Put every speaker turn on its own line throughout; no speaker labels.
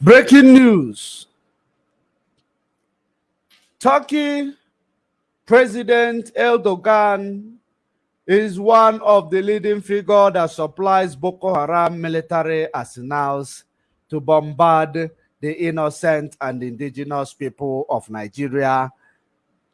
Breaking news. Turkey President Erdogan is one of the leading figures that supplies Boko Haram military arsenals to bombard the innocent and indigenous people of Nigeria.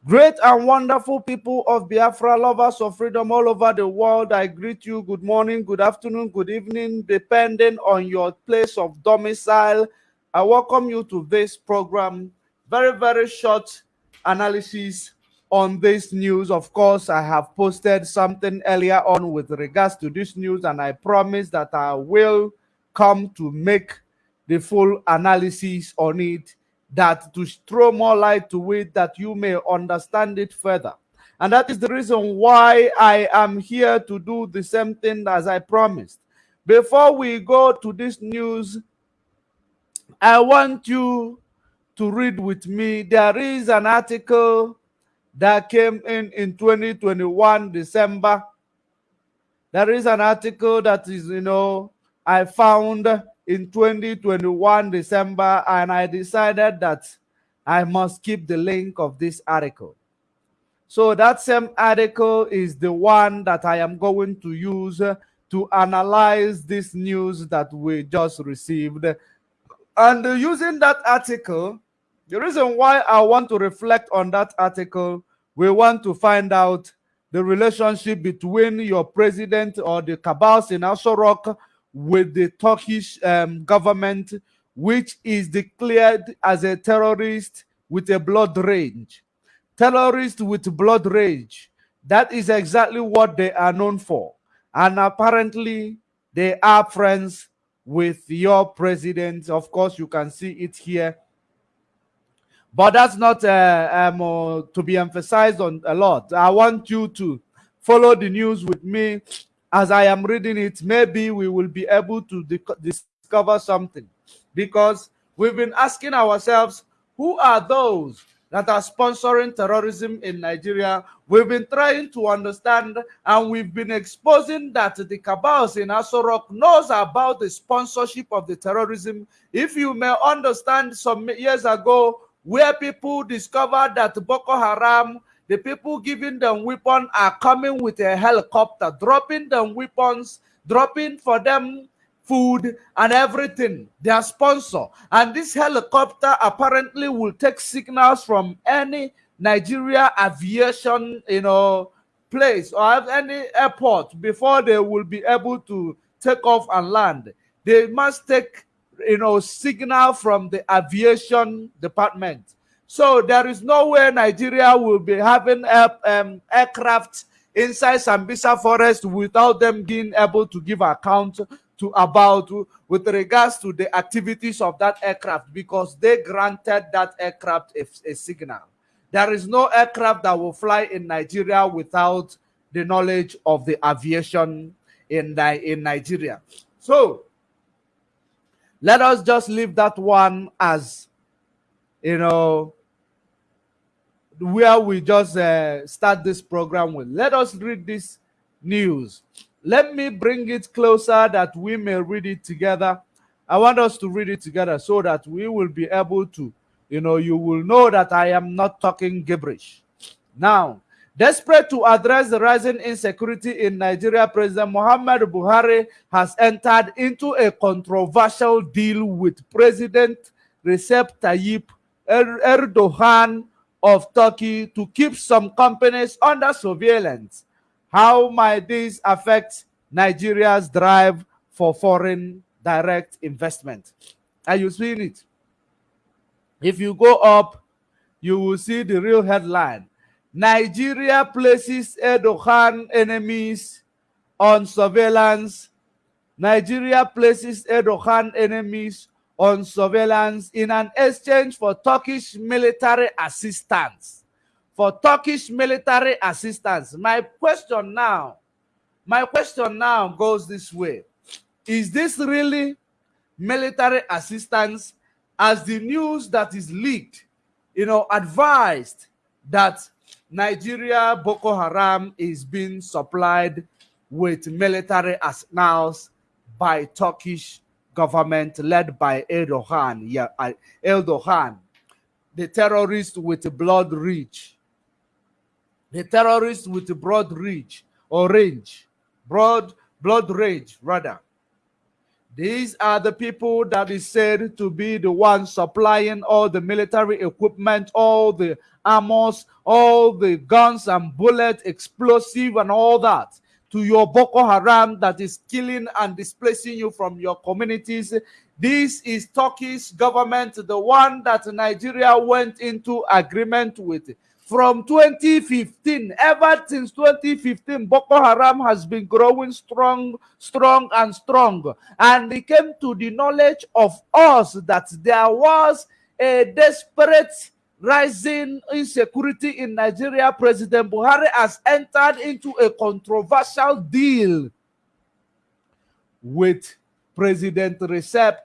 Great and wonderful people of Biafra, lovers of freedom all over the world, I greet you. Good morning, good afternoon, good evening, depending on your place of domicile. I welcome you to this program. Very, very short analysis on this news. Of course, I have posted something earlier on with regards to this news, and I promise that I will come to make the full analysis on it, that to throw more light to it, that you may understand it further. And that is the reason why I am here to do the same thing as I promised. Before we go to this news, I want you to read with me. There is an article that came in in 2021 December. There is an article that is, you know, I found in 2021 December, and I decided that I must keep the link of this article. So that same article is the one that I am going to use to analyze this news that we just received. And using that article, the reason why I want to reflect on that article, we want to find out the relationship between your president or the cabals in Aso Rock with the Turkish um, government, which is declared as a terrorist with a blood rage. Terrorist with blood rage. That is exactly what they are known for. And apparently, they are friends with your president. Of course, you can see it here but that's not uh, um, uh, to be emphasized on a lot. I want you to follow the news with me as I am reading it. Maybe we will be able to discover something because we've been asking ourselves who are those that are sponsoring terrorism in Nigeria. We've been trying to understand and we've been exposing that the cabals in Aso Rock knows about the sponsorship of the terrorism. If you may understand some years ago, where people discovered that Boko Haram, the people giving them weapons are coming with a helicopter, dropping them weapons, dropping for them food and everything, their sponsor. And this helicopter apparently will take signals from any Nigeria aviation, you know, place or any airport before they will be able to take off and land. They must take you know, signal from the aviation department. So there is no way Nigeria will be having air, um, aircraft inside Sambisa forest without them being able to give account to about with regards to the activities of that aircraft because they granted that aircraft a, a signal. There is no aircraft that will fly in Nigeria without the knowledge of the aviation in, in Nigeria. So let us just leave that one as, you know, where we just uh, start this program with. Let us read this news. Let me bring it closer that we may read it together. I want us to read it together so that we will be able to, you know, you will know that I am not talking gibberish. Now, Desperate to address the rising insecurity in Nigeria, President Muhammad Buhari has entered into a controversial deal with President Recep Tayyip er-, Erdogan of Turkey to keep some companies under surveillance. How might this affect Nigeria's drive for foreign direct investment? Are you seeing it? If you go up, you will see the real headline Nigeria places Erdogan enemies on surveillance. Nigeria places Erdogan enemies on surveillance in an exchange for Turkish military assistance. For Turkish military assistance. My question now, my question now goes this way. Is this really military assistance as the news that is leaked, you know, advised that Nigeria Boko Haram is being supplied with military arsenals by Turkish government led by Erdogan. Yeah, Erdogan, the terrorist with blood reach, the terrorists with broad reach or range, broad blood rage rather. These are the people that is said to be the ones supplying all the military equipment, all the armors, all the guns and bullets, explosive and all that to your Boko Haram that is killing and displacing you from your communities. This is Turkey's government, the one that Nigeria went into agreement with from 2015 ever since 2015 boko haram has been growing strong strong and strong. And it came to the knowledge of us that there was a desperate rising insecurity in nigeria. President buhari has entered into a controversial deal with president recep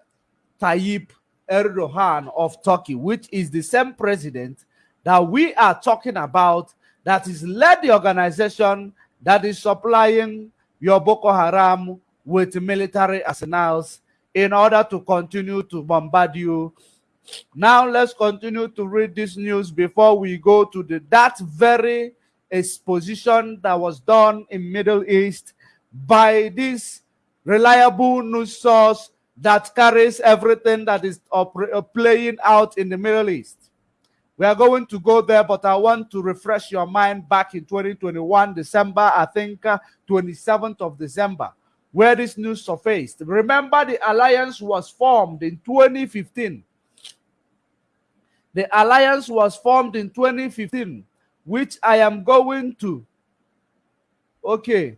tayyip erdogan of turkey which is the same president that we are talking about that is led the organization that is supplying your Boko Haram with military arsenals in order to continue to bombard you. Now let's continue to read this news before we go to the that very exposition that was done in Middle East by this reliable news source that carries everything that is playing out in the Middle East. We are going to go there, but I want to refresh your mind back in 2021, December, I think uh, 27th of December, where this news surfaced. Remember, the alliance was formed in 2015. The alliance was formed in 2015, which I am going to. Okay.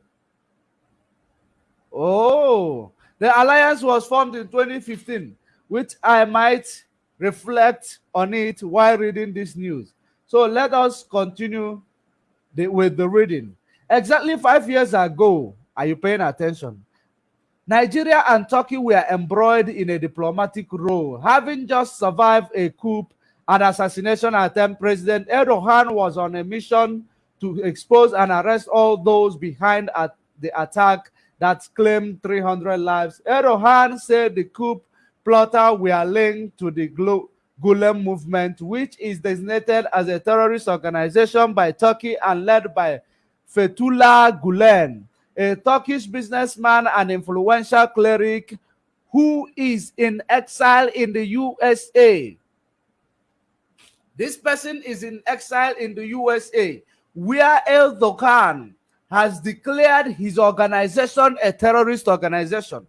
Oh, the alliance was formed in 2015, which I might reflect on it while reading this news. So let us continue the, with the reading. Exactly five years ago, are you paying attention? Nigeria and Turkey were embroiled in a diplomatic role, having just survived a coup and assassination attempt. President Erdogan was on a mission to expose and arrest all those behind at the attack that claimed 300 lives. Erdogan said the coup plotter were linked to the Gulen movement, which is designated as a terrorist organization by Turkey and led by Fethullah Gulen, a Turkish businessman and influential cleric who is in exile in the USA. This person is in exile in the USA, where Erdogan has declared his organization a terrorist organization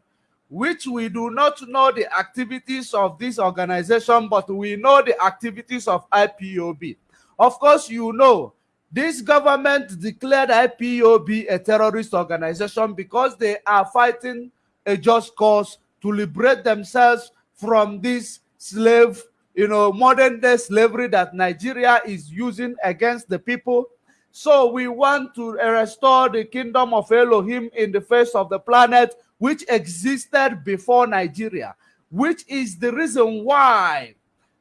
which we do not know the activities of this organization, but we know the activities of IPOB. Of course, you know, this government declared IPOB a terrorist organization because they are fighting a just cause to liberate themselves from this slave, you know, modern day slavery that Nigeria is using against the people. So we want to restore the kingdom of Elohim in the face of the planet which existed before Nigeria, which is the reason why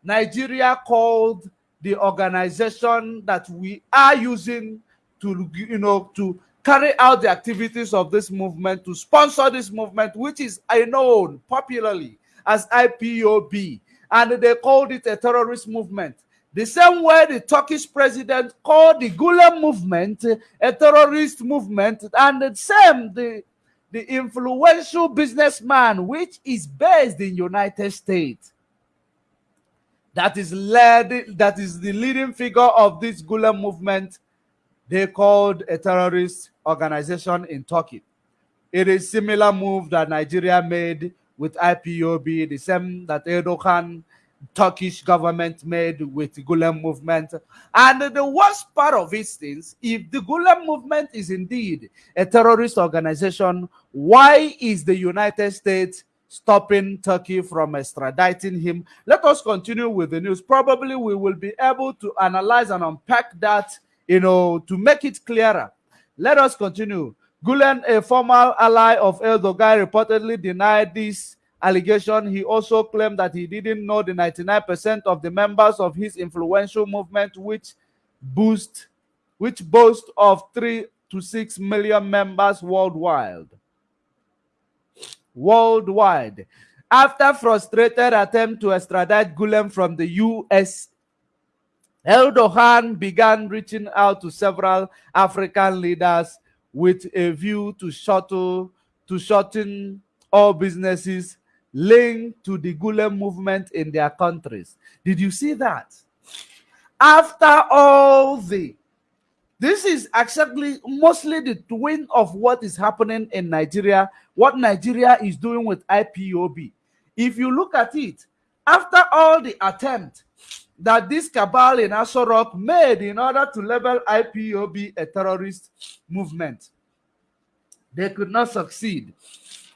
Nigeria called the organization that we are using to, you know, to carry out the activities of this movement, to sponsor this movement, which is known popularly as IPOB, and they called it a terrorist movement. The same way the Turkish president called the Gulen movement a terrorist movement, and the same the the influential businessman which is based in United States that is led that is the leading figure of this Gulen movement they called a terrorist organization in Turkey. It is similar move that Nigeria made with IPOB, the same that Erdogan Turkish government made with the Gulen movement. And the worst part of it is, if the Gulen movement is indeed a terrorist organization, why is the United States stopping Turkey from extraditing him? Let us continue with the news. Probably we will be able to analyze and unpack that, you know, to make it clearer. Let us continue. Gulen, a former ally of Erdogan, reportedly denied this allegation, he also claimed that he didn't know the 99% of the members of his influential movement, which boost, which boast of three to six million members worldwide. Worldwide. After frustrated attempt to extradite Gulen from the U.S., Erdogan began reaching out to several African leaders with a view to shuttle to shorten all businesses linked to the Gulen movement in their countries. Did you see that? After all the this is exactly mostly the twin of what is happening in Nigeria, what Nigeria is doing with IPOB. If you look at it, after all the attempt that this cabal in Aso Rock made in order to label IPOB a terrorist movement, they could not succeed,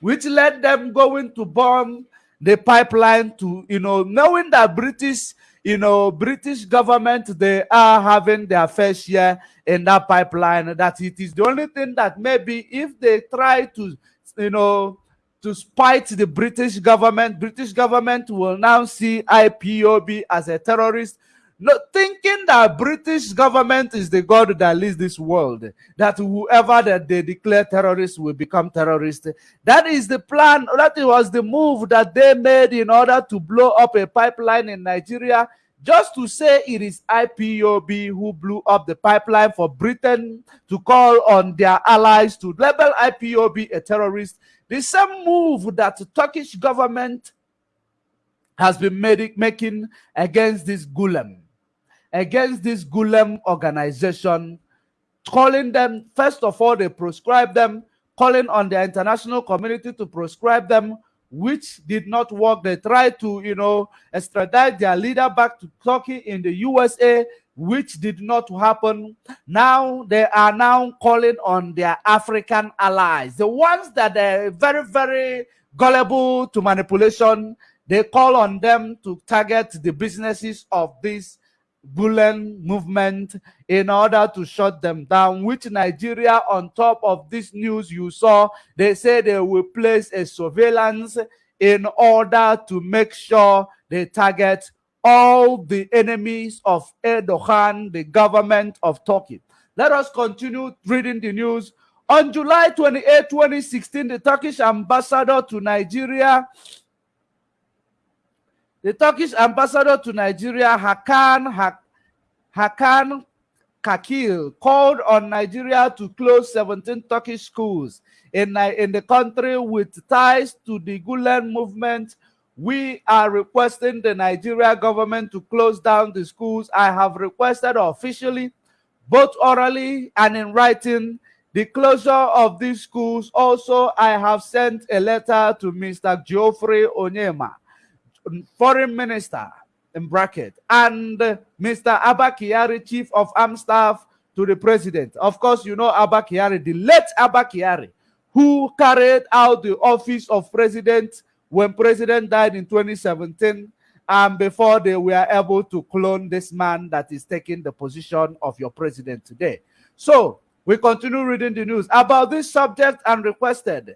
which led them going to bomb the pipeline to, you know, knowing that British you know, British government, they are having their fair share in that pipeline. That it is the only thing that maybe if they try to, you know, to spite the British government, British government will now see IPOB as a terrorist thinking that British government is the God that leads this world, that whoever that they declare terrorists will become terrorists. That is the plan. That was the move that they made in order to blow up a pipeline in Nigeria, just to say it is IPOB who blew up the pipeline for Britain to call on their allies to label IPOB a terrorist. The same move that the Turkish government has been made, making against this Gulen against this Gulen organization, calling them, first of all, they proscribe them, calling on the international community to proscribe them, which did not work. They tried to, you know, extradite their leader back to Turkey in the USA, which did not happen. Now they are now calling on their African allies, the ones that are very, very gullible to manipulation. They call on them to target the businesses of these Gulen movement in order to shut them down, which Nigeria, on top of this news you saw, they say they will place a surveillance in order to make sure they target all the enemies of Erdogan, the government of Turkey. Let us continue reading the news. On July 28, 2016, the Turkish ambassador to Nigeria the Turkish ambassador to Nigeria, Hakan Hakan Cakil, called on Nigeria to close 17 Turkish schools in, in the country with ties to the Gulen movement. We are requesting the Nigeria government to close down the schools. I have requested officially, both orally and in writing, the closure of these schools. Also, I have sent a letter to Mr. Geoffrey Onyeama foreign minister in bracket and Mr. Abba Kyari, chief of armed staff to the president. Of course, you know Abba Kyari, the late Abba Kyari, who carried out the office of president when president died in 2017 and before they were able to clone this man that is taking the position of your president today. So we continue reading the news about this subject and requested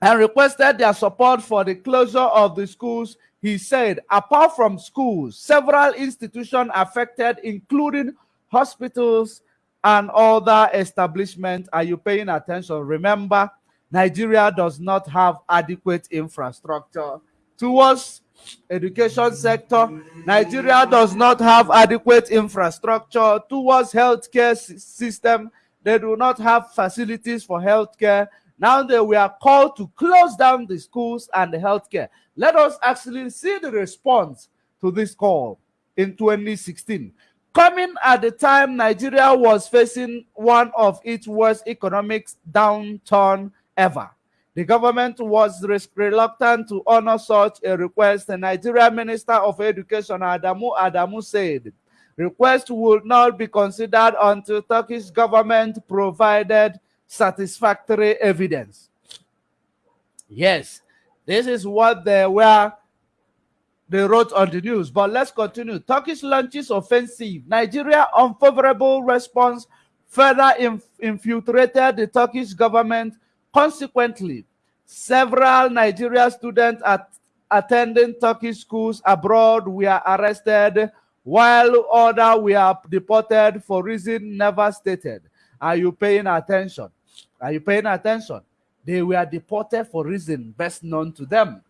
and requested their support for the closure of the schools. He said, apart from schools, several institutions affected, including hospitals and other establishments. Are you paying attention? Remember, Nigeria does not have adequate infrastructure towards education sector. Nigeria does not have adequate infrastructure towards healthcare system. They do not have facilities for healthcare. Now that we are called to close down the schools and the healthcare, let us actually see the response to this call in 2016. Coming at the time Nigeria was facing one of its worst economic downturn ever. The government was reluctant to honor such a request. The Nigeria Minister of Education, Adamu Adamu, said, request would not be considered until Turkish government provided satisfactory evidence. Yes, this is what they were they wrote on the news. But let's continue. Turkish launches offensive. Nigeria unfavorable response further inf infiltrated the Turkish government. Consequently, several Nigeria students at attending Turkish schools abroad were arrested, while others were deported for reason never stated. Are you paying attention? Are you paying attention? They were deported for reason best known to them.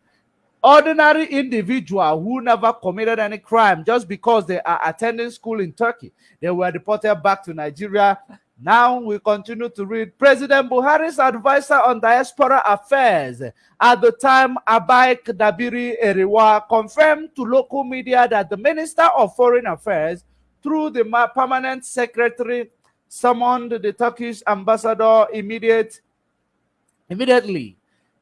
ordinary individual who never committed any crime just because they are attending school in Turkey. They were deported back to Nigeria. Now we continue to read President Buhari's advisor on diaspora affairs. At the time, Abike Dabiri Erewa confirmed to local media that the Minister of Foreign Affairs, through the permanent secretary, summoned the Turkish ambassador immediate, immediately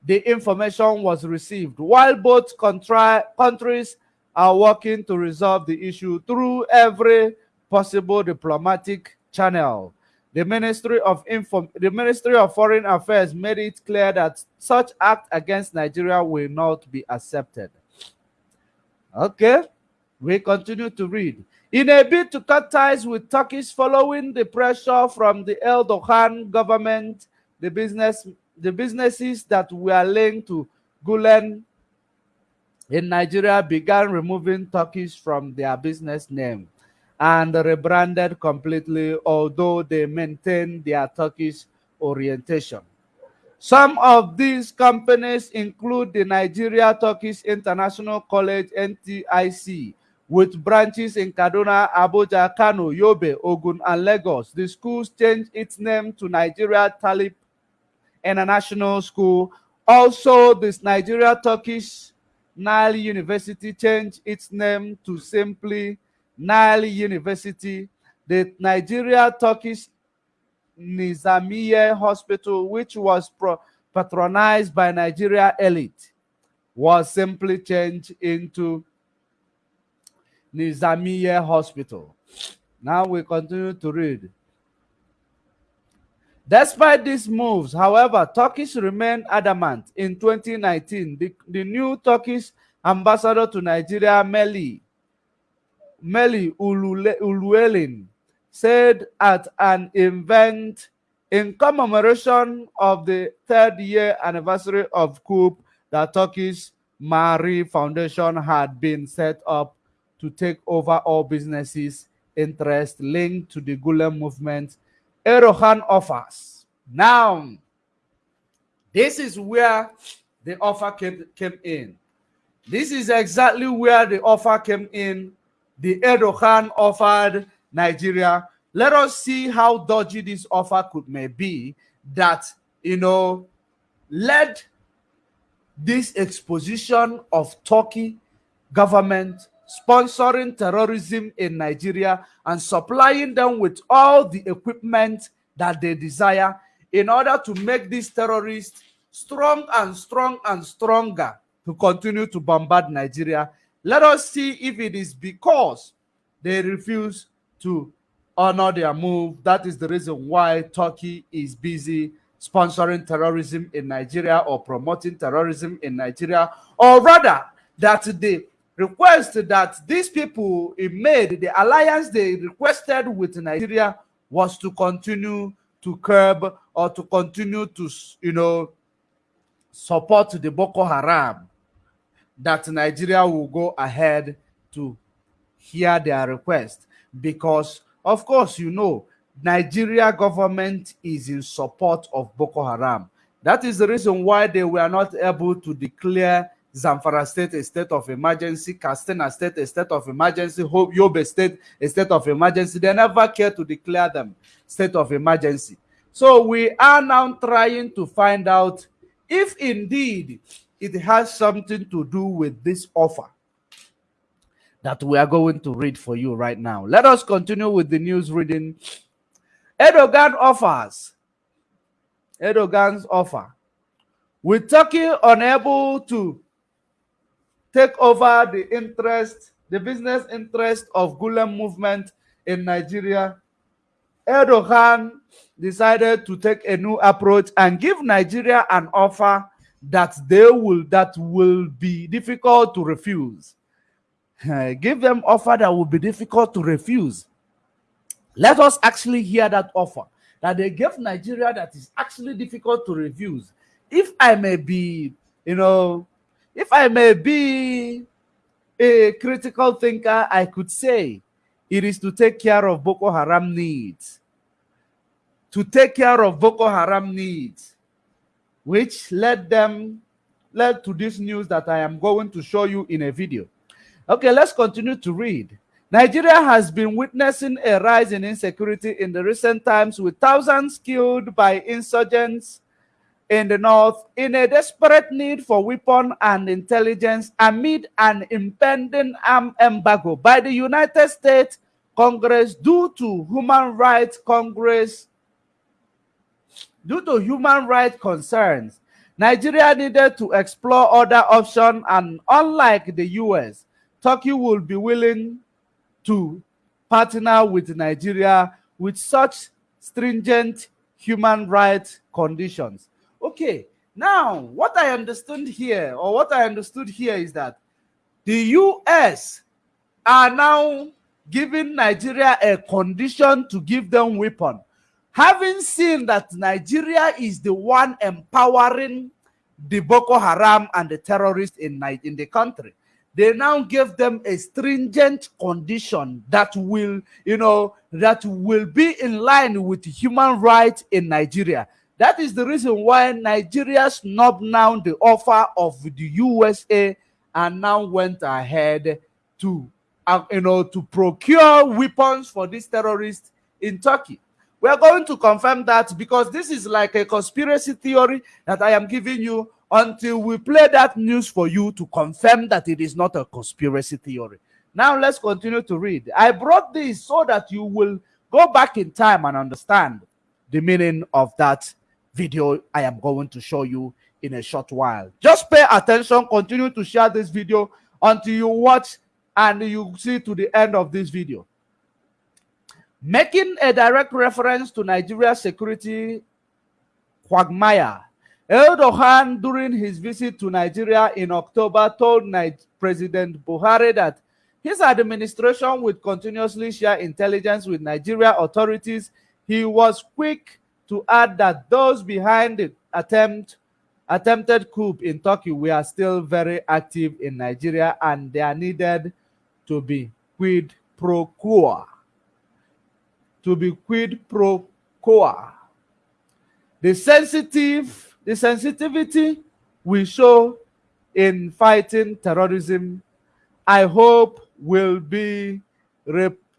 the information was received. While both countries are working to resolve the issue through every possible diplomatic channel. The Ministry of Info the Ministry of Foreign Affairs made it clear that such act against Nigeria will not be accepted. Okay, we continue to read. In a bid to cut ties with Turkish following the pressure from the Erdogan government, the business the businesses that were linked to Gulen in Nigeria began removing Turkish from their business name and rebranded completely, although they maintain their Turkish orientation. Some of these companies include the Nigeria Turkish International College NTIC, with branches in Kaduna, Abuja, Kano, Yobe, Ogun, and Lagos. The schools changed its name to Nigeria Tulip International School. Also, this Nigeria Turkish Nile University changed its name to simply Nile University. The Nigeria Turkish Nizamiye Hospital, which was patronized by Nigeria elite, was simply changed into Nizamiye Hospital. Now we continue to read. Despite these moves, however, Turkish remained adamant. In 2019, the, the new Turkish ambassador to Nigeria, Meli, Meli Uluelin, said at an event in commemoration of the third year anniversary of coup that Turkish Maarif Foundation had been set up to take over all businesses interest linked to the Gulen movement Erdogan offers. Now, this is where the offer came, came in. This is exactly where the offer came in. The Erdogan offered Nigeria. Let us see how dodgy this offer could may be that, you know, led this exposition of Turkey government sponsoring terrorism in Nigeria and supplying them with all the equipment that they desire in order to make these terrorists strong and strong and stronger to continue to bombard Nigeria. Let us see if it is because they refuse to honor their move. That is the reason why Turkey is busy sponsoring terrorism in Nigeria or promoting terrorism in Nigeria, or rather that the request that these people made, the alliance they requested with Nigeria was to continue to curb or to continue to, you know, support the Boko Haram, that Nigeria will go ahead to hear their request. Because, of course, you know, Nigeria government is in support of Boko Haram. That is the reason why they were not able to declare Zamfara State a state of emergency, Katsina State a state of emergency, hope Yobe State a state of emergency. They never care to declare them state of emergency. So we are now trying to find out if indeed it has something to do with this offer that we are going to read for you right now. Let us continue with the news reading. Erdogan offers. Erdogan's offer. With Turkey unable to take over the interest, the business interest of Gulen movement in Nigeria, Erdogan decided to take a new approach and give Nigeria an offer that they will that will be difficult to refuse. give them offer that will be difficult to refuse. Let us actually hear that offer that they gave Nigeria that is actually difficult to refuse. If I may be, you know, if I may be a critical thinker, I could say it is to take care of Boko Haram needs. To take care of Boko Haram needs, which led them, led to this news that I am going to show you in a video. Okay, let's continue to read. Nigeria has been witnessing a rise in insecurity in the recent times with thousands killed by insurgents in the north in a desperate need for weapon and intelligence amid an impending arm embargo by the United States Congress due to human rights Congress due to human rights concerns. Nigeria needed to explore other options and unlike the US, Turkey will be willing to partner with Nigeria with such stringent human rights conditions. Okay, now what I understood here, or what I understood here is that the US are now giving Nigeria a condition to give them weapon. Having seen that Nigeria is the one empowering the Boko Haram and the terrorists in, in the country, they now give them a stringent condition that will, you know, that will be in line with human rights in Nigeria. That is the reason why Nigeria snubbed now the offer of the USA and now went ahead to, uh, you know, to procure weapons for these terrorists in Turkey. We are going to confirm that because this is like a conspiracy theory that I am giving you until we play that news for you to confirm that it is not a conspiracy theory. Now let's continue to read. I brought this so that you will go back in time and understand the meaning of that video I am going to show you in a short while. Just pay attention, continue to share this video until you watch and you see to the end of this video. Making a direct reference to Nigeria's security quagmire Erdogan, during his visit to Nigeria in October, told President Buhari that his administration would continuously share intelligence with Nigeria authorities. He was quick to add that those behind the attempt attempted coup in Turkey were still very active in Nigeria and they are needed to be quid pro quo. To be quid pro quo. The sensitive the sensitivity we show in fighting terrorism, I hope will be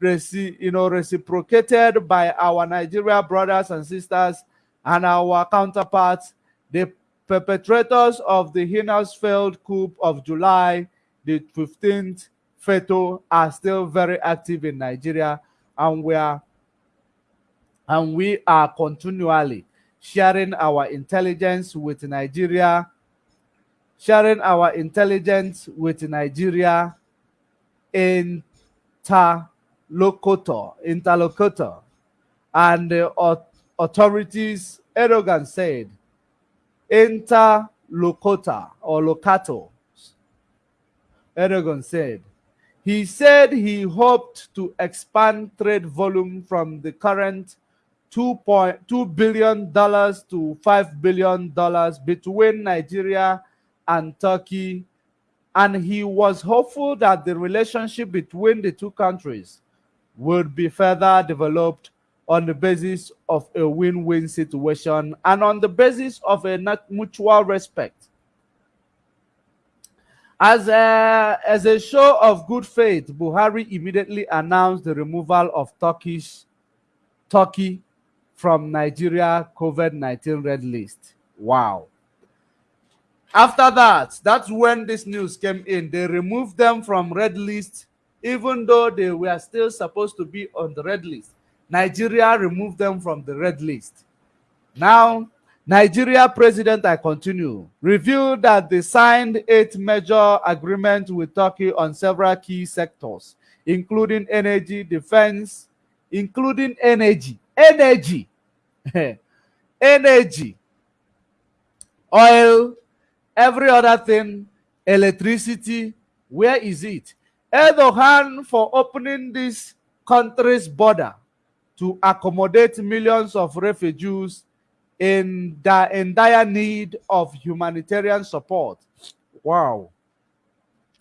you know, reciprocated by our Nigeria brothers and sisters and our counterparts, the perpetrators of the heinous failed coup of July the 15th, FETO, are still very active in Nigeria, and we are and we are continually sharing our intelligence with Nigeria, sharing our intelligence with Nigeria interlocutor, interlocutor, and the authorities, Erdogan said, interlocutor or locato. Erdogan said, he said he hoped to expand trade volume from the current $2.2 billion to $5 billion between Nigeria and Turkey. And he was hopeful that the relationship between the two countries would be further developed on the basis of a win-win situation and on the basis of a mutual respect. As a, as a show of good faith, Buhari immediately announced the removal of Turkish Turkey from Nigeria COVID-19 red list. Wow. After that, that's when this news came in. They removed them from red list, even though they were still supposed to be on the red list. Nigeria removed them from the red list. Now, Nigeria president, I continue, revealed that they signed eight major agreements with Turkey on several key sectors, including energy, defense, including energy, energy, energy, oil, every other thing, electricity. Where is it? Erdogan for opening this country's border to accommodate millions of refugees in, the, in dire need of humanitarian support. Wow.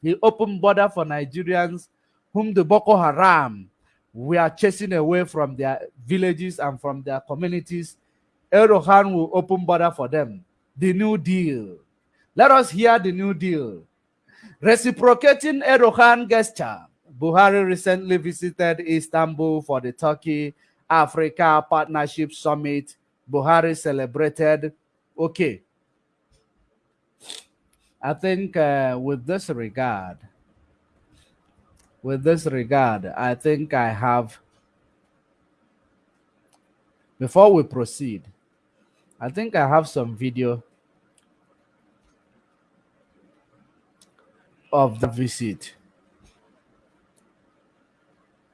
He opened border for Nigerians whom the Boko Haram we are chasing away from their villages and from their communities. Erdogan will open border for them. The New Deal. Let us hear the New Deal. Reciprocating Erdogan gesture. Buhari recently visited Istanbul for the Turkey Africa Partnership Summit. Buhari celebrated. Okay. I think uh, with this regard, with this regard, I think I have, before we proceed, I think I have some video of the visit.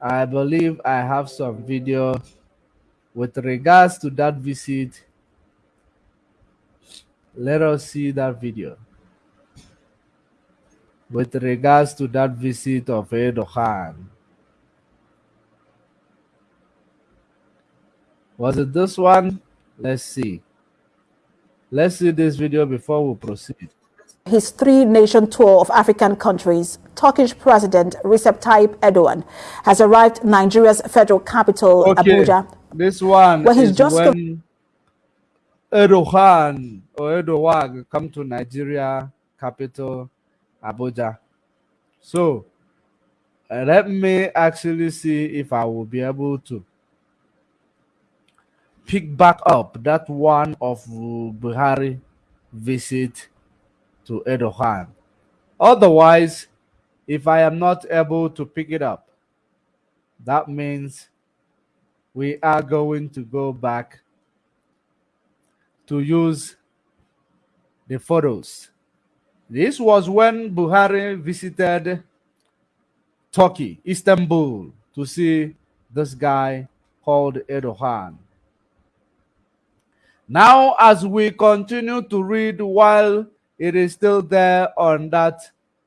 I believe I have some video with regards to that visit. Let us see that video with regards to that visit of Erdogan. Was it this one? Let's see. Let's see this video before we proceed.
His three-nation tour of African countries, Turkish President Recep Tayyip Erdogan has arrived Nigeria's federal capital, okay. Abuja.
This one where he's just when Erdogan or Erdogan come to Nigeria capital Abuja. So uh, let me actually see if I will be able to pick back up that one of Buhari visit to Erdogan. Otherwise, if I am not able to pick it up, that means we are going to go back to use the photos this was when Buhari visited Turkey, Istanbul, to see this guy called Erdogan. Now, as we continue to read while it is still there on that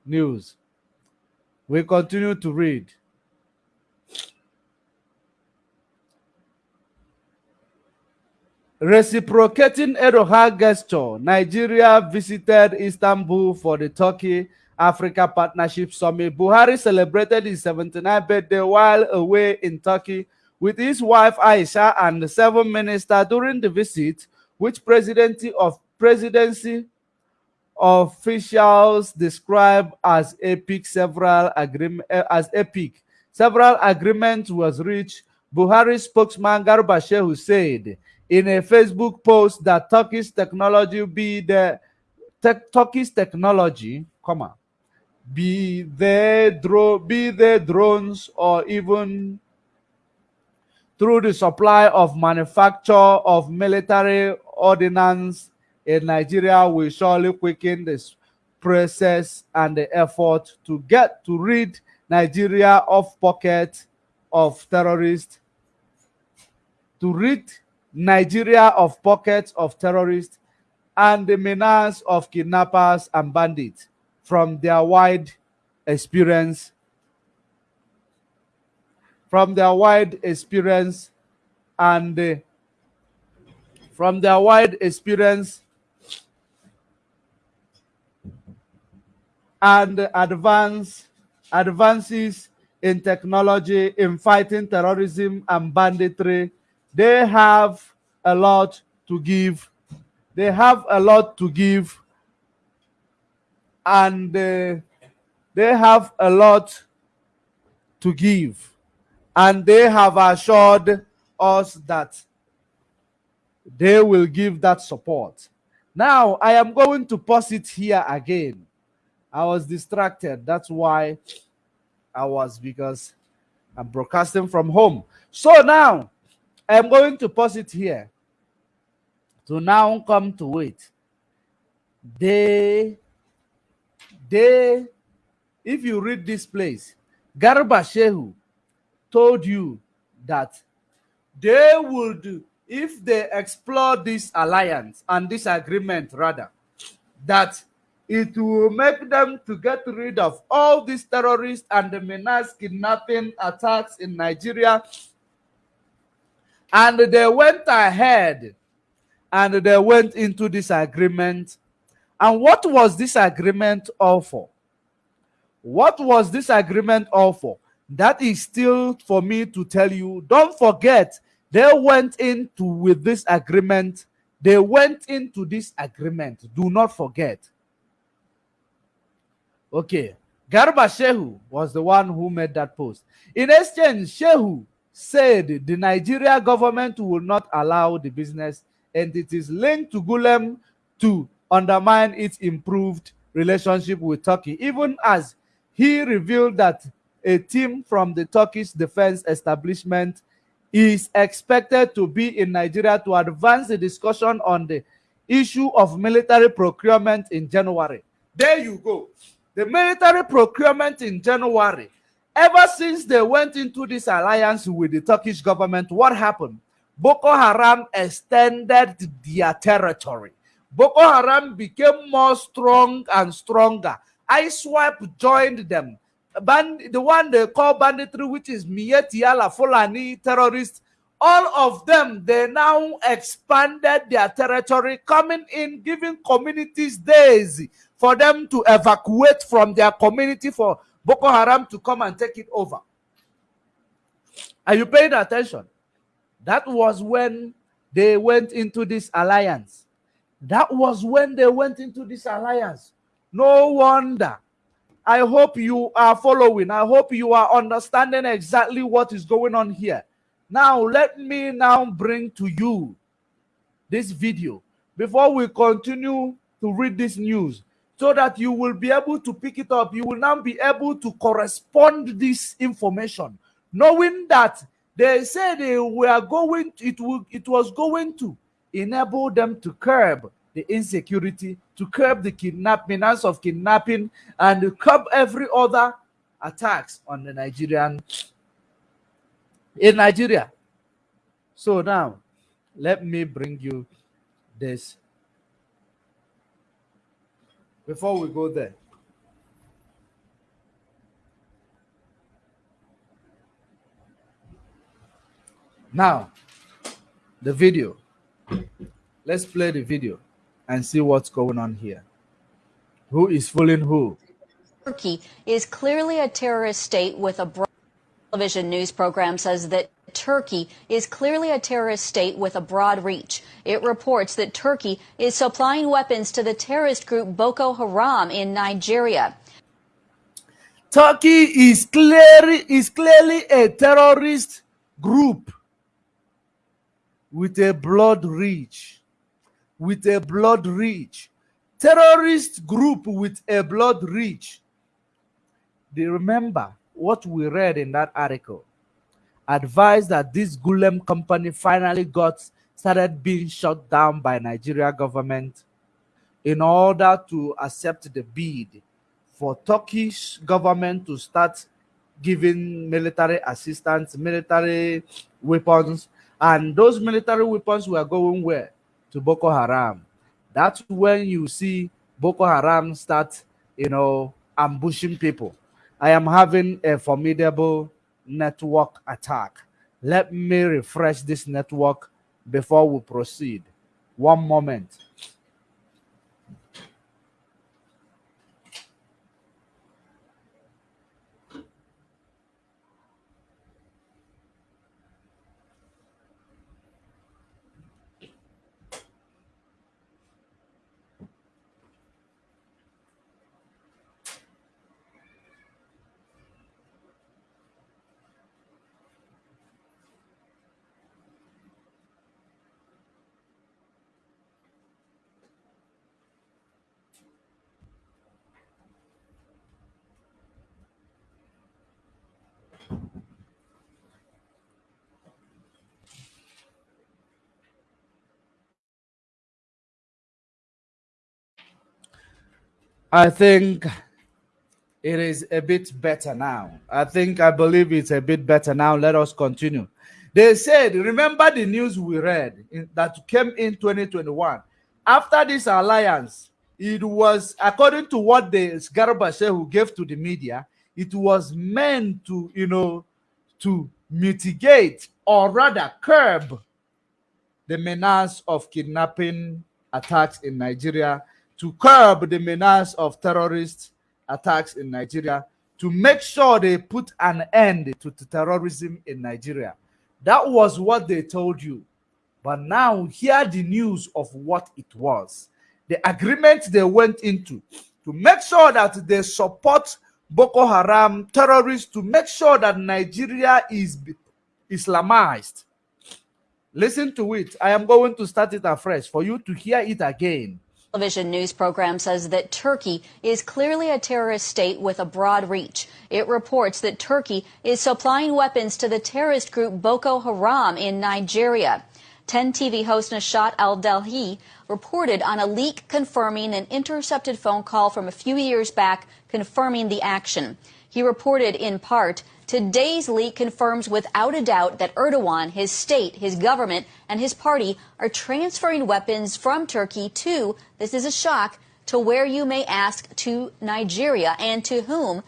news, we continue to read. Reciprocating Erdogan gesture, Nigeria visited Istanbul for the Turkey Africa Partnership Summit. Buhari celebrated his 79th birthday while away in Turkey with his wife Aisha and the seven ministers during the visit, which presidency of presidency officials described as epic. Several agreement eh, as epic. Several agreements was reached. Buhari spokesman Garba Shehu said in a Facebook post that Turkish technology be the te Turkish technology, comma, be the dro be the drones or even through the supply of manufacture of military ordnance in Nigeria will surely quicken this process and the effort to get to rid Nigeria of pocket of terrorists to rid Nigeria of pockets of terrorists and the menace of kidnappers and bandits from their wide experience from their wide experience and uh, from their wide experience and advance advances in technology in fighting terrorism and banditry they have a lot to give. They have a lot to give. And uh, they have a lot to give. And they have assured us that they will give that support. Now, I am going to pause it here again. I was distracted. That's why I was because I'm broadcasting from home. So now, I'm going to pause it here to now come to it. They, they, if you read this place, Garba Shehu told you that they would, if they explore this alliance and this agreement, rather, that it will make them to get rid of all these terrorists and the menace kidnapping attacks in Nigeria and they went ahead and they went into this agreement. And what was this agreement all for? What was this agreement all for? That is still for me to tell you. Don't forget, they went into with this agreement. They went into this agreement. Do not forget. Okay. Garba Shehu was the one who made that post. In exchange, Shehu said the Nigeria government will not allow the business entities linked to Gulen to undermine its improved relationship with Turkey, even as he revealed that a team from the Turkish defense establishment is expected to be in Nigeria to advance the discussion on the issue of military procurement in January. There you go. The military procurement in January. Ever since they went into this alliance with the Turkish government, what happened? Boko Haram extended their territory. Boko Haram became more strong and stronger. ISWAP joined them. Band, the one they call banditry, which is Miyetti Allah Fulani terrorists, all of them, they now expanded their territory, coming in, giving communities days for them to evacuate from their community for Boko Haram to come and take it over. Are you paying attention? That was when they went into this alliance. That was when they went into this alliance. No wonder. I hope you are following. I hope you are understanding exactly what is going on here. Now, let me now bring to you this video before we continue to read this news so that you will be able to pick it up. You will now be able to correspond this information, knowing that they said they were going, to, it, will, it was going to enable them to curb the insecurity, to curb the kidnapping, of kidnapping, and to curb every other attacks on the Nigerian in Nigeria. So now, let me bring you this before we go there. Now, the video. Let's play the video and see what's going on here. Who is fooling who?
Turkey is clearly a terrorist state with a broad television news program says that Turkey is clearly a terrorist state with a broad reach. It reports that Turkey is supplying weapons to the terrorist group Boko Haram in Nigeria.
Turkey is clearly is clearly a terrorist group with a blood reach with a blood reach. Terrorist group with a blood reach. They remember what we read in that article. Advised that this Gulen company finally got started being shut down by Nigeria government in order to accept the bid for Turkish government to start giving military assistance, military weapons, and those military weapons were going where? to Boko Haram. That's when you see Boko Haram start, you know, ambushing people. I am having a formidable network attack. Let me refresh this network before we proceed. One moment. I think it is a bit better now. I think I believe it's a bit better now. Let us continue. They said, remember the news we read in, that came in 2021. After this alliance, it was according to what the Garba who gave to the media, it was meant to, you know, to mitigate or rather curb the menace of kidnapping attacks in Nigeria to curb the menace of terrorist attacks in Nigeria, to make sure they put an end to terrorism in Nigeria. That was what they told you. But now, hear the news of what it was. The agreement they went into to make sure that they support Boko Haram terrorists to make sure that Nigeria is Islamized. Listen to it. I am going to start it afresh for you to hear it again
television news program says that Turkey is clearly a terrorist state with a broad reach. It reports that Turkey is supplying weapons to the terrorist group Boko Haram in Nigeria. 10 TV host Nashat Al-Daihi reported on a leak confirming an intercepted phone call from a few years back confirming the action. He reported in part Today's leak confirms without a doubt that Erdogan, his state, his government, and his party are transferring weapons from Turkey to, this is a shock, to where you may ask, to Nigeria and to whom.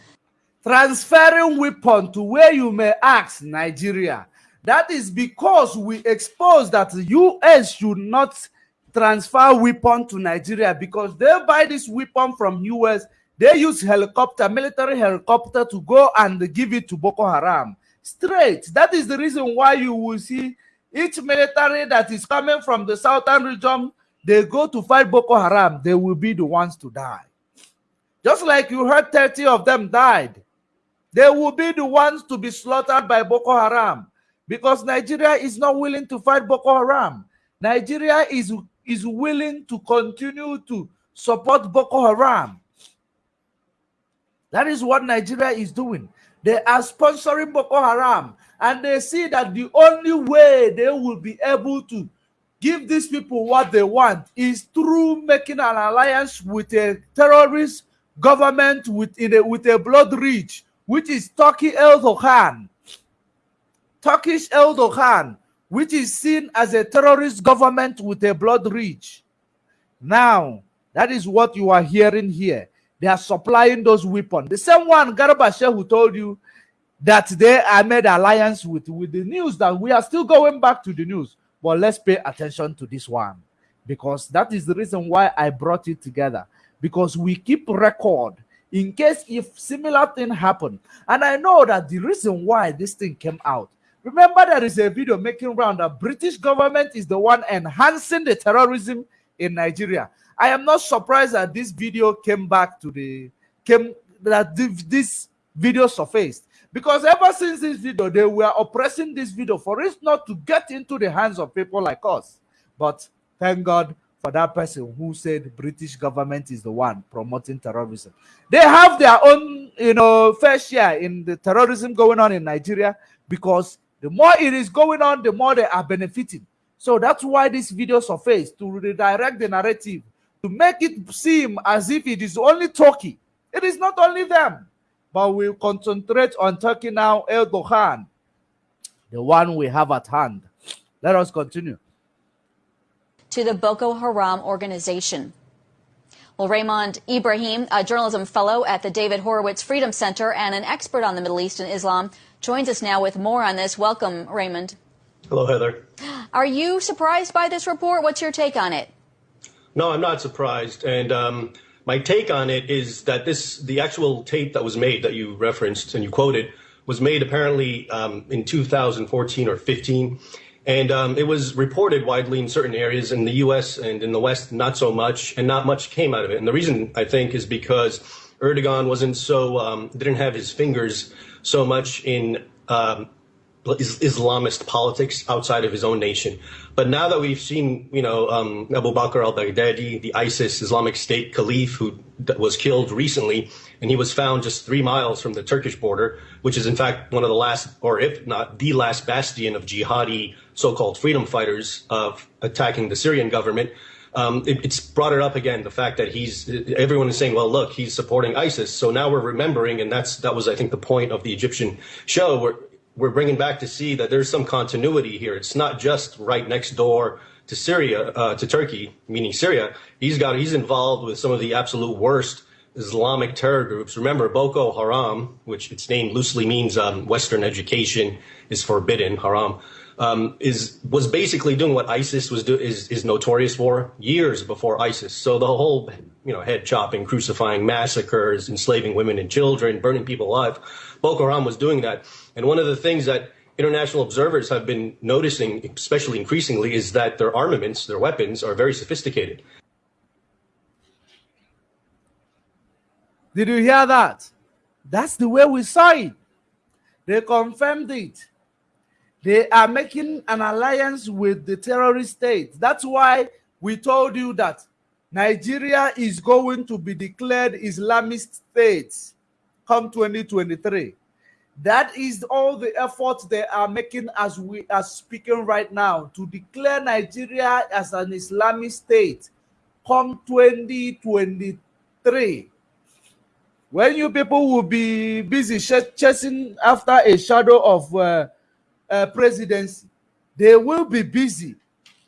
Transferring weapon to where you may ask, Nigeria. That is because we expose that the U.S. should not transfer weapon to Nigeria because they buy this weapon from U.S. They use helicopter, military helicopter to go and give it to Boko Haram. Straight. That is the reason why you will see each military that is coming from the southern region, they go to fight Boko Haram, they will be the ones to die. Just like you heard 30 of them died. They will be the ones to be slaughtered by Boko Haram because Nigeria is not willing to fight Boko Haram. Nigeria is, is willing to continue to support Boko Haram. That is what Nigeria is doing. They are sponsoring Boko Haram and they see that the only way they will be able to give these people what they want is through making an alliance with a terrorist government with, a, with a blood reach, which is Turkey Erdogan. Turkish Erdogan, which is seen as a terrorist government with a blood reach. Now, that is what you are hearing here. They are supplying those weapons. The same one, Garba who told you that they are made alliance with, with the news that we are still going back to the news. But let's pay attention to this one because that is the reason why I brought it together. Because we keep record in case if similar thing happen. And I know that the reason why this thing came out. Remember, there is a video making round that British government is the one enhancing the terrorism in Nigeria. I am not surprised that this video came back to the came that this video surfaced. Because ever since this video they were oppressing this video for it not to get into the hands of people like us. But thank god for that person who said british government is the one promoting terrorism. They have their own you know fair share in the terrorism going on in nigeria because the more it is going on the more they are benefiting. So that's why this video surfaced to redirect the narrative to make it seem as if it is only Turkey. It is not only them, but we'll concentrate on Turkey now, Erdogan, the one we have at hand. Let us continue.
To the Boko Haram organization. Well, Raymond Ibrahim, a journalism fellow at the David Horowitz Freedom Center and an expert on the Middle East and Islam, joins us now with more on this. Welcome, Raymond.
Hello, Heather.
Are you surprised by this report? What's your take on it?
No, I'm not surprised. And um, my take on it is that this, the actual tape that was made that you referenced and you quoted, was made apparently um, in 2014 or 15. And um, it was reported widely in certain areas in the US and in the West, not so much, and not much came out of it. And the reason I think is because Erdogan wasn't so, um, didn't have his fingers so much in um, Islamist politics outside of his own nation. But now that we've seen, you know, um, Abu Bakr al-Baghdadi, the ISIS Islamic State caliph who was killed recently, and he was found just three miles from the Turkish border, which is in fact one of the last, or if not the last bastion of jihadi so-called freedom fighters of attacking the Syrian government. Um, it, it's brought it up again. The fact that he's everyone is saying, well, look, he's supporting ISIS. So now we're remembering, and that's that was I think the point of the Egyptian show, where we're bringing back to see that there's some continuity here. It's not just right next door to Syria, uh, to Turkey, meaning Syria. He's got he's involved with some of the absolute worst Islamic terror groups. Remember, Boko Haram, which its name loosely means um, Western education is forbidden, haram, um, is was basically doing what ISIS was do, is is notorious for years before ISIS. So the whole you know head chopping, crucifying, massacres, enslaving women and children, burning people alive. Boko Haram was doing that. And one of the things that international observers have been noticing, especially increasingly, is that their armaments, their weapons, are very sophisticated.
Did you hear that? That's the way we saw it. They confirmed it. They are making an alliance with the terrorist state. That's why we told you that Nigeria is going to be declared Islamist state come 2023. That is all the efforts they are making as we are speaking right now to declare Nigeria as an Islamic state come 2023. When you people will be busy chasing after a shadow of uh, uh, presidency, they will be busy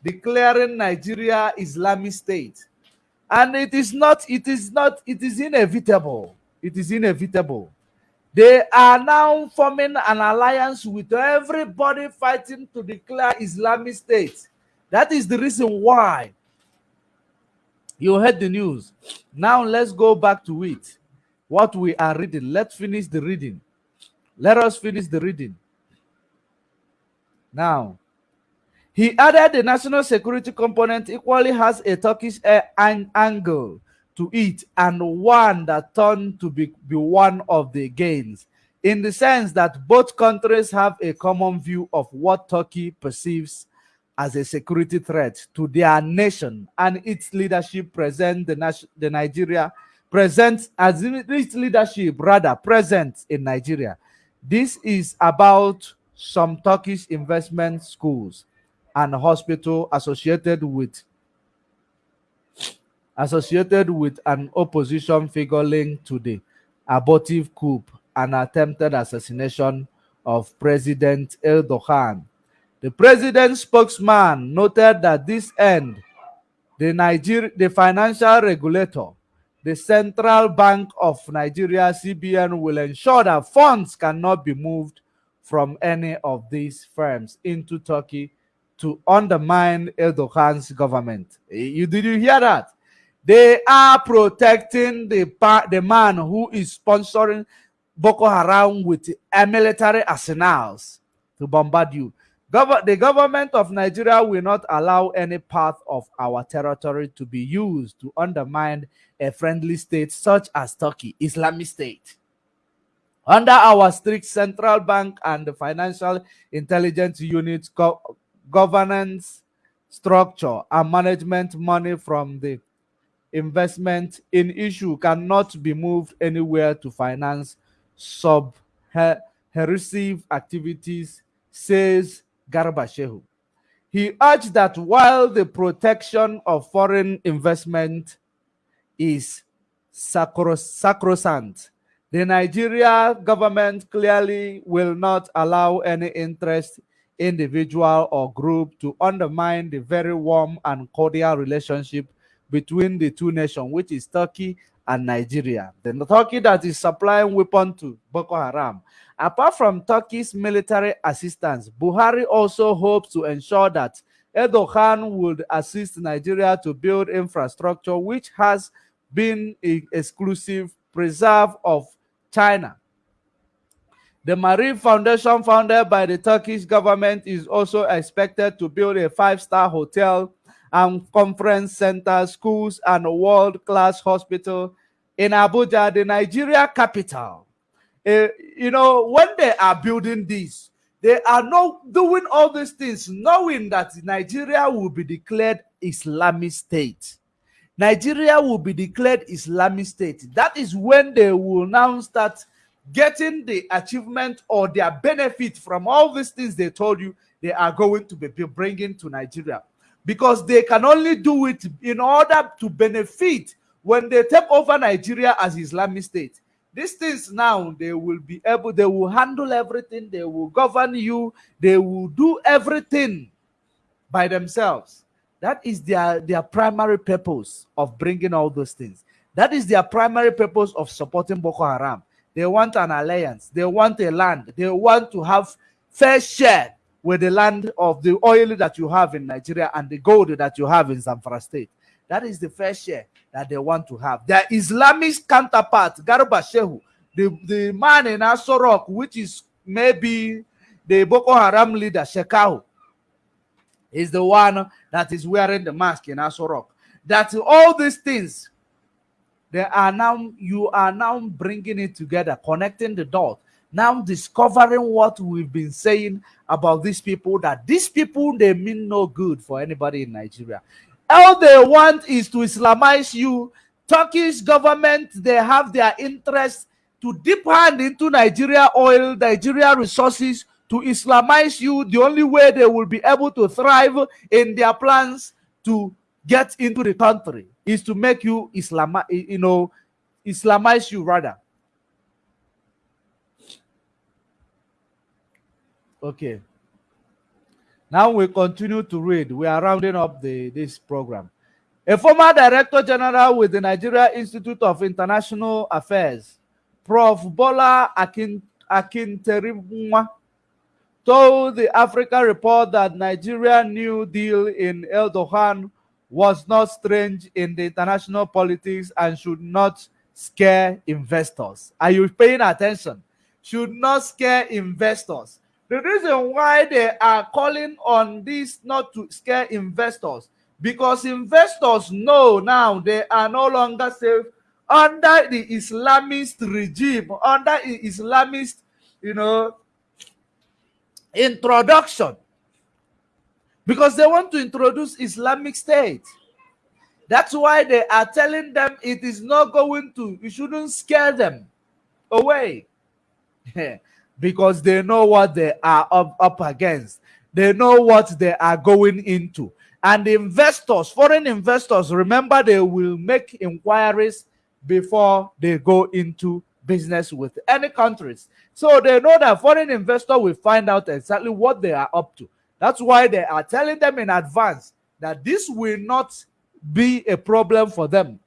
declaring Nigeria Islamic State. And it is not, it is not, it is inevitable. It is inevitable. They are now forming an alliance with everybody fighting to declare Islamic State. That is the reason why you heard the news. Now let's go back to it. What we are reading. Let's finish the reading. Let us finish the reading. Now, he added the national security component equally has a Turkish eh, angle to it and one that turned to be, be one of the gains in the sense that both countries have a common view of what Turkey perceives as a security threat to their nation and its leadership present the, the Nigeria present as its leadership rather present in Nigeria. This is about some Turkish investment schools and hospital associated with associated with an opposition figure linked to the abortive coup and attempted assassination of President Erdogan. The president's spokesman noted that this end, the Niger the financial regulator, the Central Bank of Nigeria, CBN, will ensure that funds cannot be moved from any of these firms into Turkey to undermine Erdogan's government. Eh, you did you hear that? They are protecting the the man who is sponsoring Boko Haram with military arsenals to bombard you. The government of Nigeria will not allow any part of our territory to be used to undermine a friendly state such as Turkey, Islamic State. Under our strict central bank and the financial intelligence unit go governance structure and management money from the investment in issue cannot be moved anywhere to finance sub heresy activities, says Garba Shehu. He urged that while the protection of foreign investment is sacrosanct, the Nigeria government clearly will not allow any interest individual or group to undermine the very warm and cordial relationship between the two nations, which is Turkey and Nigeria. The Turkey that is supplying weapons to Boko Haram. Apart from Turkey's military assistance, Buhari also hopes to ensure that Erdogan would assist Nigeria to build infrastructure which has been an exclusive preserve of China. The Maarif Foundation, founded by the Turkish government, is also expected to build a five-star hotel and conference center, schools, and a world-class hospital in Abuja, the Nigeria capital. Uh, you know, when they are building this, they are not doing all these things knowing that Nigeria will be declared Islamic State. Nigeria will be declared Islamic State. That is when they will now start getting the achievement or their benefit from all these things they told you they are going to be bringing to Nigeria because they can only do it in order to benefit when they take over Nigeria as Islamic State. These things now, they will be able, they will handle everything, they will govern you, they will do everything by themselves. That is their, their primary purpose of bringing all those things. That is their primary purpose of supporting Boko Haram. They want an alliance. They want a land. They want to have fair share with the land of the oil that you have in Nigeria and the gold that you have in Zamfara state. That is the fair share that they want to have. Their Islamic counterpart, Garba Shehu, the, the man in Aso Rock, which is maybe the Boko Haram leader, Shekau, is the one that is wearing the mask in Aso Rock. That all these things they are now you are now bringing it together connecting the dots now discovering what we've been saying about these people that these people they mean no good for anybody in nigeria. All they want is to islamize you. Turkish government they have their interest to deep hand into nigeria oil nigeria resources to islamize you. The only way they will be able to thrive in their plans to get into the country is to make you Islam, you know, Islamize you rather. Okay. Now we continue to read. We are rounding up the this program. A former director general with the Nigeria Institute of International Affairs, Prof. Bola Akin Akinterinwa, told the Africa Report that Nigeria New Deal in Erdogan was not strange in the international politics and should not scare investors. Are you paying attention? Should not scare investors. The reason why they are calling on this not to scare investors because investors know now they are no longer safe under the Islamist regime, under Islamist, you know, introduction because they want to introduce Islamic State. That's why they are telling them it is not going to, you shouldn't scare them away. because they know what they are up, up against. They know what they are going into. And investors, foreign investors, remember they will make inquiries before they go into business with any countries. So they know that foreign investor will find out exactly what they are up to. That's why they are telling them in advance that this will not be a problem for them.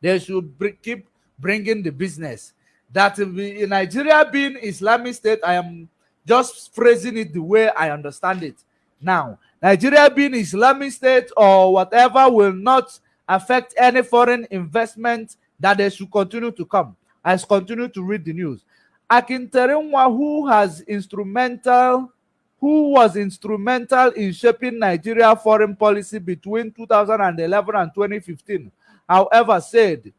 They should keep bringing the business. That Nigeria being Islamic State, I am just phrasing it the way I understand it. Now, Nigeria being Islamic State or whatever will not affect any foreign investment that they should continue to come. I continue to read the news. Akinterinwa, who has instrumental who was instrumental in shaping Nigeria foreign policy between 2011 and 2015, however, said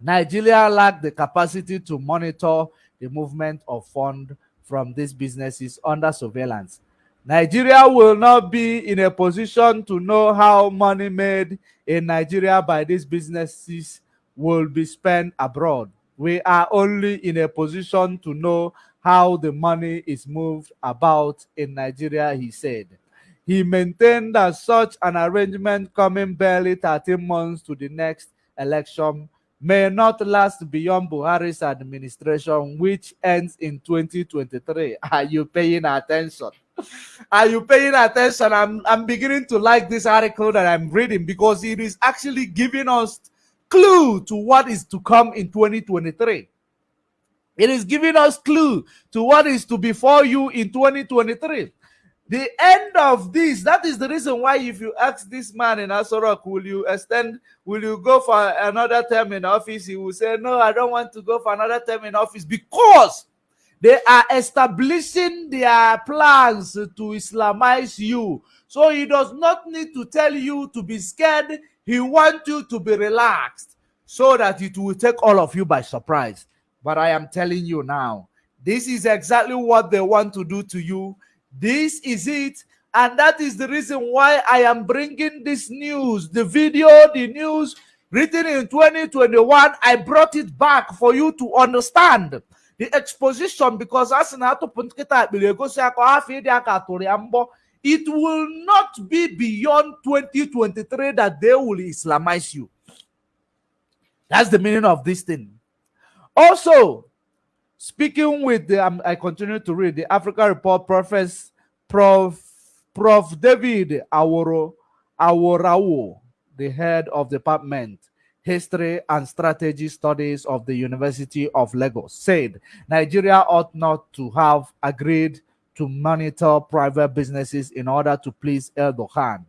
Nigeria lacked the capacity to monitor the movement of funds from these businesses under surveillance. Nigeria will not be in a position to know how money made in Nigeria by these businesses will be spent abroad. We are only in a position to know how the money is moved about in Nigeria, he said. He maintained that such an arrangement coming barely 13 months to the next election may not last beyond Buhari's administration, which ends in 2023. Are you paying attention? Are you paying attention? I'm, I'm beginning to like this article that I'm reading because it is actually giving us clue to what is to come in 2023. It is giving us clue to what is to before you in 2023. The end of this, that is the reason why if you ask this man in Aso Rock, will you extend, will you go for another term in office? He will say, no, I don't want to go for another term in office because they are establishing their plans to Islamize you. So he does not need to tell you to be scared. He wants you to be relaxed so that it will take all of you by surprise. But I am telling you now, this is exactly what they want to do to you. This is it. And that is the reason why I am bringing this news, the video, the news written in 2021. I brought it back for you to understand the exposition because as it will not be beyond 2023 that they will Islamize you. That's the meaning of this thing. Also, speaking with the, um, I continue to read the Africa Report, Professor Prof. Prof. David Aworo Aworawo, the head of Department History and Strategy Studies of the University of Lagos, said Nigeria ought not to have agreed to monitor private businesses in order to please Erdogan.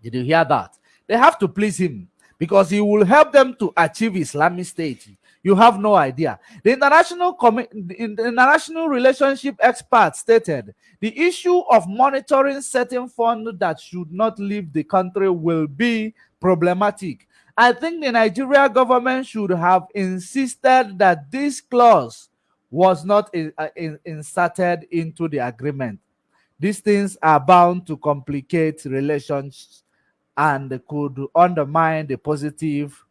Did you hear that? They have to please him because he will help them to achieve Islamic State. You have no idea. The international, the international relationship expert stated the issue of monitoring certain funds that should not leave the country will be problematic I think the Nigeria government should have insisted that this clause was not in, uh, in, inserted into the agreement. These things are bound to complicate relations and could undermine the positive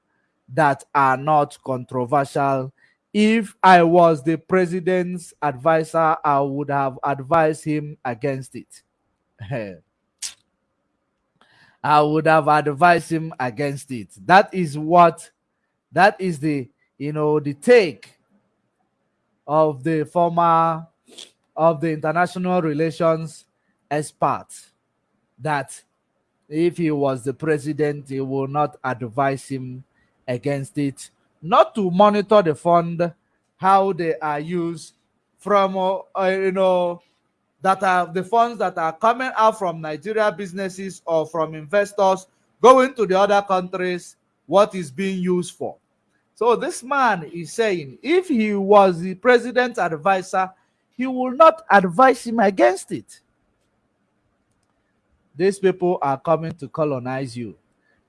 that are not controversial. If I was the president's advisor, I would have advised him against it. I would have advised him against it. That is what, that is the, you know, the take of the former, of the international relations expert that if he was the president, he will not advise him against it, not to monitor the fund, how they are used from, uh, you know, that are the funds that are coming out from Nigeria businesses or from investors going to the other countries, what is being used for. So this man is saying if he was the president's advisor, he will not advise him against it. These people are coming to colonize you.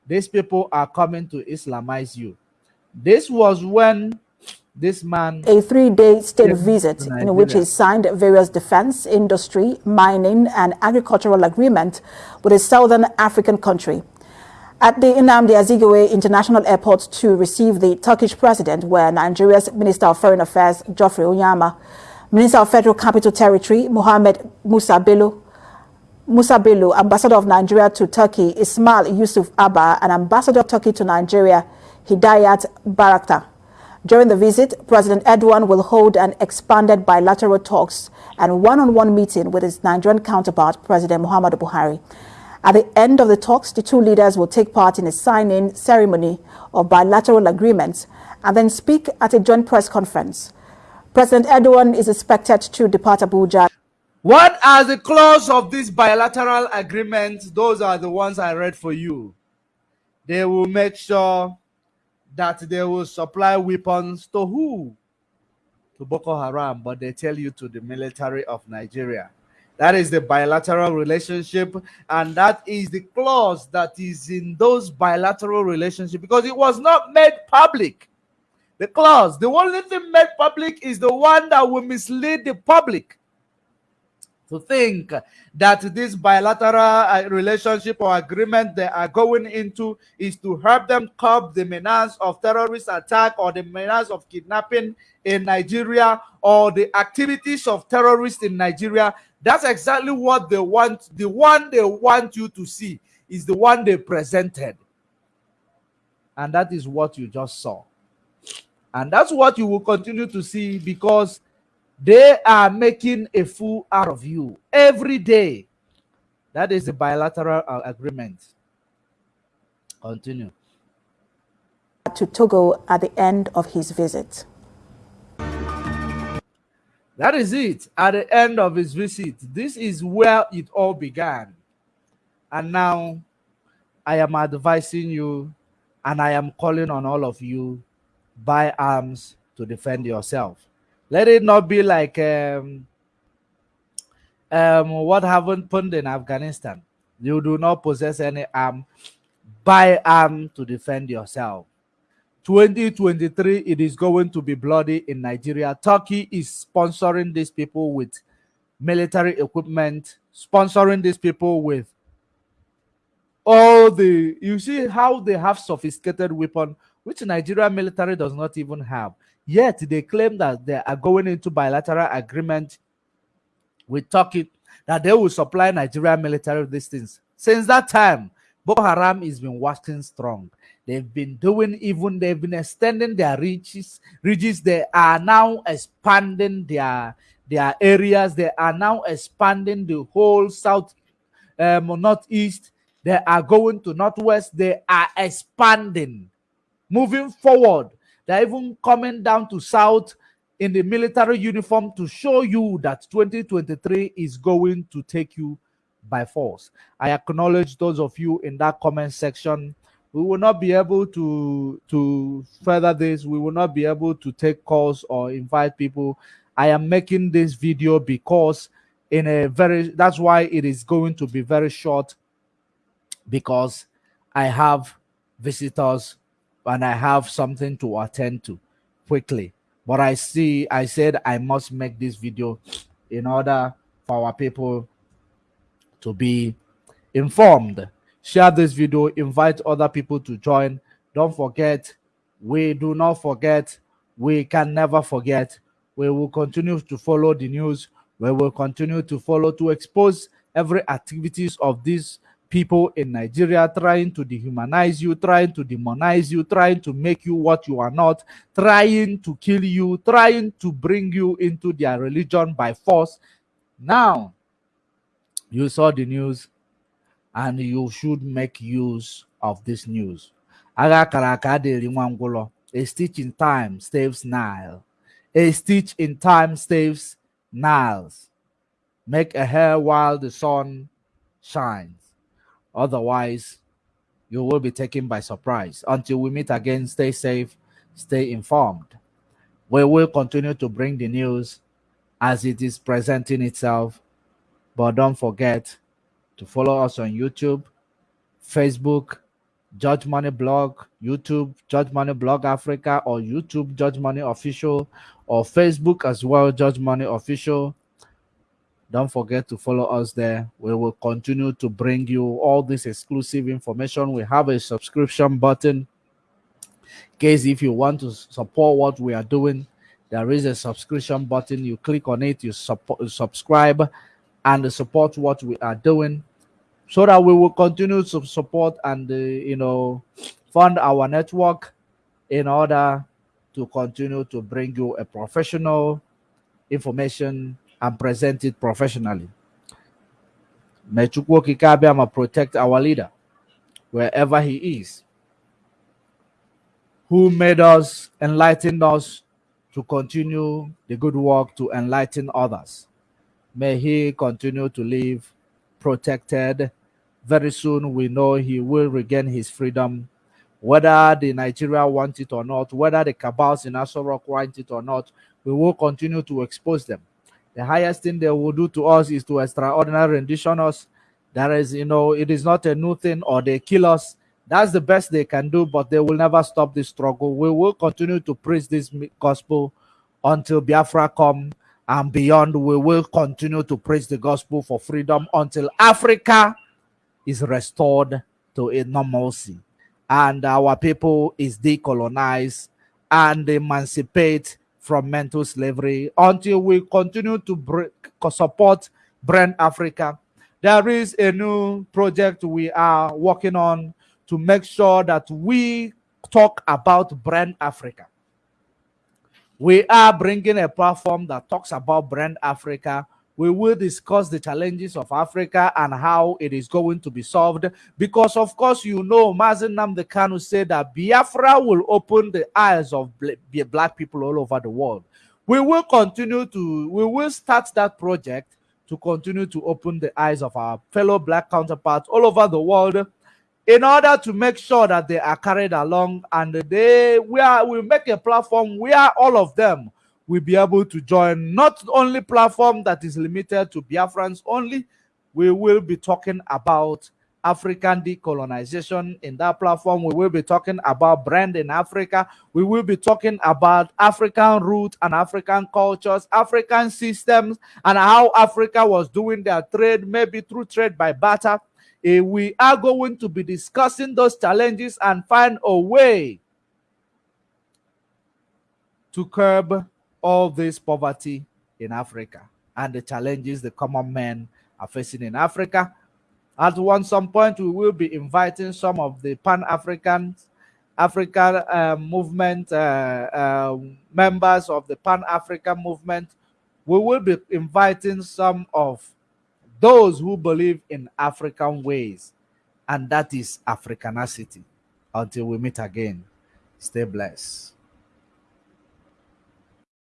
These people are coming to Islamize you. This was when this man
a three-day state visit in which he signed various defense industry mining and agricultural agreement with a southern african country at the Nnamdi Azikiwe International Airport to receive the Turkish president were Nigeria's Minister of Foreign Affairs Geoffrey Onyeama, Minister of Federal Capital Territory Mohammed Musa Bello, Musa Bello, Ambassador of Nigeria to Turkey Ismail Yusuf Abba, and Ambassador of Turkey to Nigeria Hidayet Bayraktar. During the visit, President Erdogan will hold an expanded bilateral talks and one-on-one -on -one meeting with his Nigerian counterpart, President Muhammadu Buhari. At the end of the talks, the two leaders will take part in a signing ceremony of bilateral agreements and then speak at a joint press conference. President Erdogan is expected to depart Abuja.
What are the clause of this bilateral agreement? Those are the ones I read for you. They will make sure that they will supply weapons to who? To Boko Haram, but they tell you to the military of Nigeria. That is the bilateral relationship, and that is the clause that is in those bilateral relationships because it was not made public. The clause, the only thing made public is the one that will mislead the public to think that this bilateral uh, relationship or agreement they are going into is to help them curb the menace of terrorist attack or the menace of kidnapping in Nigeria or the activities of terrorists in Nigeria. That's exactly what they want. The one they want you to see is the one they presented. And that is what you just saw. And that's what you will continue to see because they are making a fool out of you every day. That is the bilateral uh, agreement. Continue.
To Togo at the end of his visit.
That is it. At the end of his visit, this is where it all began. And now I am advising you and I am calling on all of you buy arms to defend yourself. Let it not be like um, um, what happened in Afghanistan. You do not possess any arm. Buy arm to defend yourself. 2023, it is going to be bloody in Nigeria. Turkey is sponsoring these people with military equipment, sponsoring these people with all the you see how they have sophisticated weapon which Nigeria military does not even have. Yet they claim that they are going into bilateral agreement with Turkey that they will supply Nigeria military these things. Since that time, Boko Haram has been working strong. They've been doing even they've been extending their reaches. Reaches they are now expanding their their areas. They are now expanding the whole south, um, northeast. They are going to northwest. They are expanding, moving forward. They're even coming down to South in the military uniform to show you that 2023 is going to take you by force. I acknowledge those of you in that comment section. We will not be able to to further this. We will not be able to take calls or invite people. I am making this video because in a very that's why it is going to be very short because I have visitors and I have something to attend to quickly. But I see, I said I must make this video in order for our people to be informed. Share this video, invite other people to join. Don't forget, we do not forget, we can never forget. We will continue to follow the news. We will continue to follow to expose every activities of these people in Nigeria trying to dehumanize you, trying to demonize you, trying to make you what you are not, trying to kill you, trying to bring you into their religion by force. Now, you saw the news and you should make use of this news. A stitch in time saves Nile. A stitch in time saves Niles. Make a hair while the sun shines. Otherwise, you will be taken by surprise. Until we meet again, stay safe, stay informed. We will continue to bring the news as it is presenting itself. But don't forget to follow us on YouTube, Facebook, Judge Money Blog, YouTube, Judge Money Blog Africa, or YouTube, Judge Money Official, or Facebook as well, Judge Money Official. Don't forget to follow us there. We will continue to bring you all this exclusive information. We have a subscription button. In case if you want to support what we are doing, there is a subscription button. You click on it, you support, subscribe, and support what we are doing, so that we will continue to support and uh, you know fund our network in order to continue to bring you a professional information and present it professionally. May Chukwu protect our leader wherever he is, who made us, enlightened us to continue the good work to enlighten others. May he continue to live protected. Very soon we know he will regain his freedom, whether the Nigeria want it or not, whether the cabals in Aso Rock want it or not, we will continue to expose them the highest thing they will do to us is to extraordinary rendition us. That is, you know, it is not a new thing or they kill us. That's the best they can do, but they will never stop this struggle. We will continue to preach this gospel until Biafra come and beyond. We will continue to preach the gospel for freedom until Africa is restored to a normalcy and our people is decolonized and emancipate from mental slavery until we continue to break, support Brand Africa. There is a new project we are working on to make sure that we talk about Brand Africa. We are bringing a platform that talks about Brand Africa we will discuss the challenges of Africa and how it is going to be solved. Because, of course, you know, Mazi Nnamdi Kanu said that Biafra will open the eyes of black people all over the world. We will continue to, we will start that project to continue to open the eyes of our fellow black counterparts all over the world in order to make sure that they are carried along and they we are we make a platform where all of them will be able to join not only platform that is limited to Biafrans only, we will be talking about African decolonization in that platform. We will be talking about brand in Africa. We will be talking about African roots and African cultures, African systems, and how Africa was doing their trade, maybe through trade by barter. Eh, we are going to be discussing those challenges and find a way to curb all this poverty in Africa and the challenges the common men are facing in Africa. At one some point, we will be inviting some of the Pan-African African uh, movement uh, uh, members of the Pan-African movement. We will be inviting some of those who believe in African ways, and that is Africanacity. Until we meet again, stay blessed.